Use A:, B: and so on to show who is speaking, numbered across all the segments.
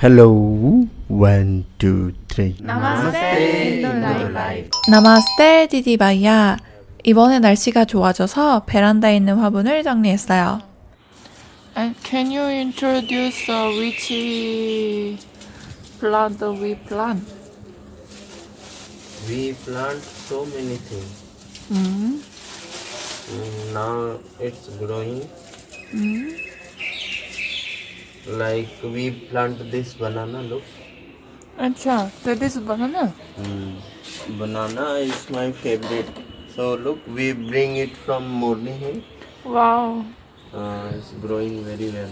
A: Hello, one, two, three.
B: 나마스테 인도라이프
C: 나마스테 디디바이야. 이번에 날씨가 좋아져서 베란다에 있는 화분을 정리했어요.
B: And can you introduce uh, which plant we plant?
A: We plant so many things.
B: 음,
A: Mm, Now it's growing.
B: 음.
A: like we plant this banana look
B: Acha, so this banana
A: Hmm. banana is my favorite so look we bring it from morning hill
B: wow
A: uh, it's growing very well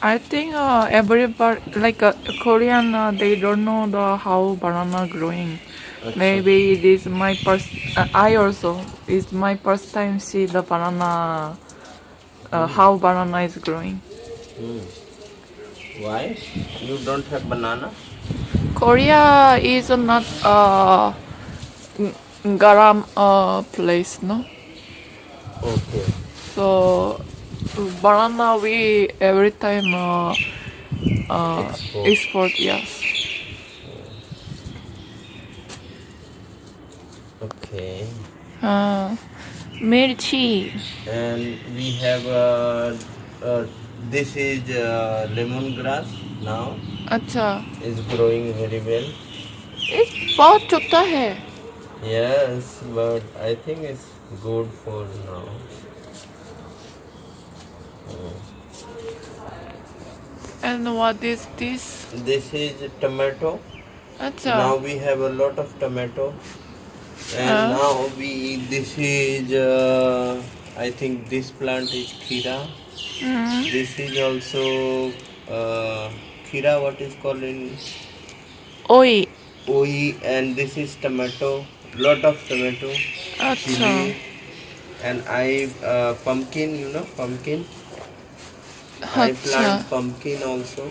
B: I think uh, like uh, Korean uh, they don't know the how banana growing. Maybe it is my first. Uh, I also it's my first time see the banana. Uh, hmm. how banana is growing.
A: Mm. Why? You don't have banana?
B: Korea is not a garam uh, place, no.
A: Okay.
B: So banana we every time uh, uh,
A: Export.
B: export. Yes.
A: Okay.
B: Uh, mirchi.
A: And we have uh, uh, this is uh, lemongrass now.
B: अच्छा
A: is growing very well.
B: ये बहुत छोटा है
A: Yes, but I think it's good for now.
B: and what is this
A: This is tomato.
B: अच्छा
A: Now we have a lot of tomato, and
B: Uh.
A: now we this is uh, I think this plant is Kira.
B: Mm. Mm-hmm.
A: This is also uh, Kira, what is called in
B: Oi.
A: Oi, and this is tomato. Lot of tomato. Chili, and I uh, pumpkin, you know, pumpkin. I plant pumpkin also.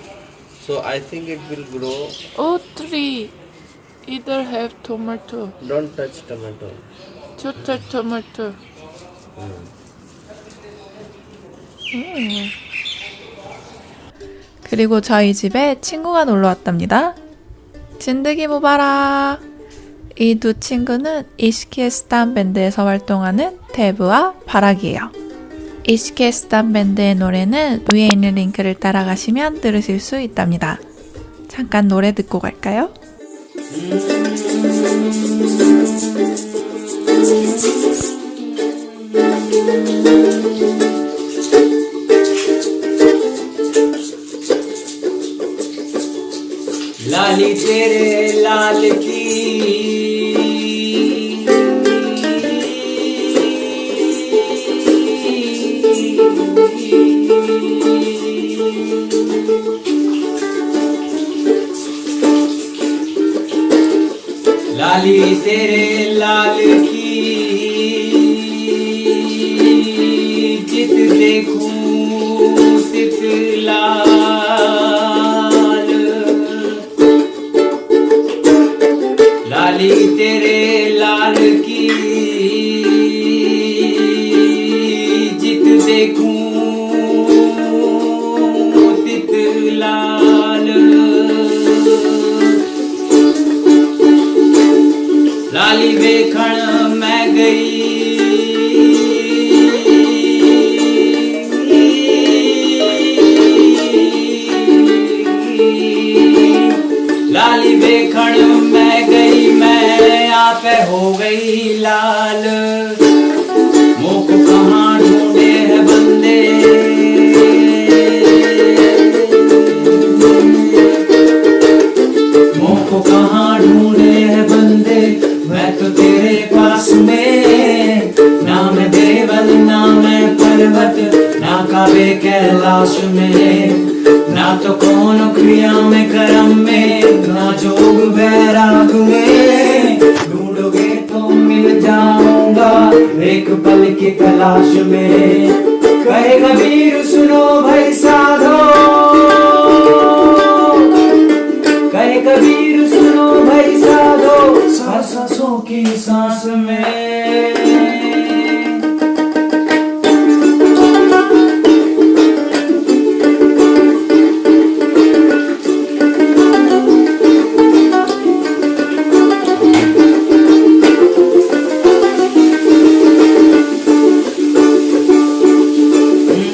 A: So I think it will grow.
B: Oh, three. Either have tomato.
A: Don't touch tomato.
B: Don't touch
A: tomato.
B: 음.
C: 그리고 저희 집에 친구가 놀러 왔답니다. 진드기 모바라. 이 두 친구는 이시키스탄 밴드에서 활동하는 데브와 바락이에요. 이시키스탄 밴드의 노래는 위에 있는 링크를 따라가시면 들으실 수 있답니다. 잠깐 노래 듣고 갈까요?
D: लाली तेरे लाल की लाली तेरे लाल ਲਾਲ ਲਾਲੀ ਤੇਰੇ ਲਾਲ ਕੀ ਜਿਤ ਦੇਖੂੰ ਤਿਤ ਲਾਲ ਲਾਲੀ ਵੇਖਣ ਮੈਂ ਗਈ लाली बेखण मैं गई मैं आप हो गई लाल। मुख कहाँ कैलाश में, ना तो कौन क्रिया में, कर्म में, ना जोग बैराग में। ढूंढोगे तो मिल जाऊँगा एक पल की तलाश में।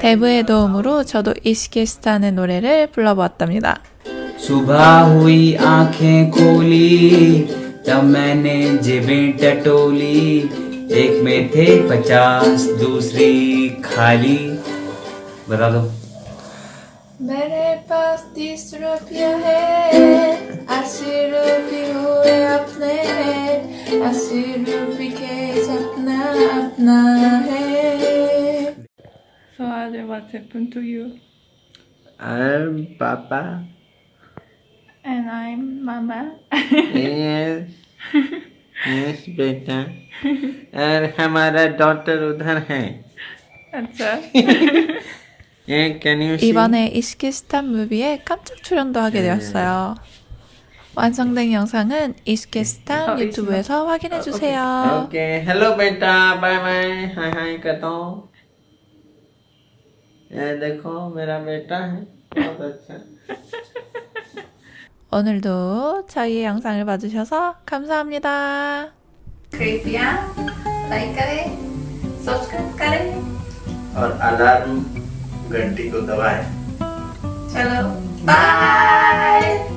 C: 대부의 도움으로 저도 이시키스탄의 노래를 불러보았답니다.
D: सुबह हुई आंखें खोली तब मैंने जेबें टटोली एक में थे पचास दूसरी खाली बता दो
C: मेरे पास तीस रुपया है अस्सी रुपये हुए अपने अस्सी रुपये के सपना अपना है
B: So Ade, what happened to you?
A: I'm Papa.
B: And I'm Mama.
A: yes. yes, बेटा. और हमारा डॉटर उधर है.
B: अच्छा.
A: Yeah, can you see?
C: 이번에 이시키스탄 무비에 깜짝 출연도 하게 되었어요. 완성된 영상은 이시키스탄
B: 어,
C: 유튜브에서 확인해 주세요.
A: Okay. Hello बेटा. Bye bye. हाय हाय करता हूँ. ये देखो मेरा बेटा है. बहुत अच्छा.
C: 오늘도 저희의 영상을 봐주셔서 감사합니다. कृपया लाइक करें, सब्सक्राइब करें.
A: और अलार्म घंटी को दबाएं.
C: चलो बाय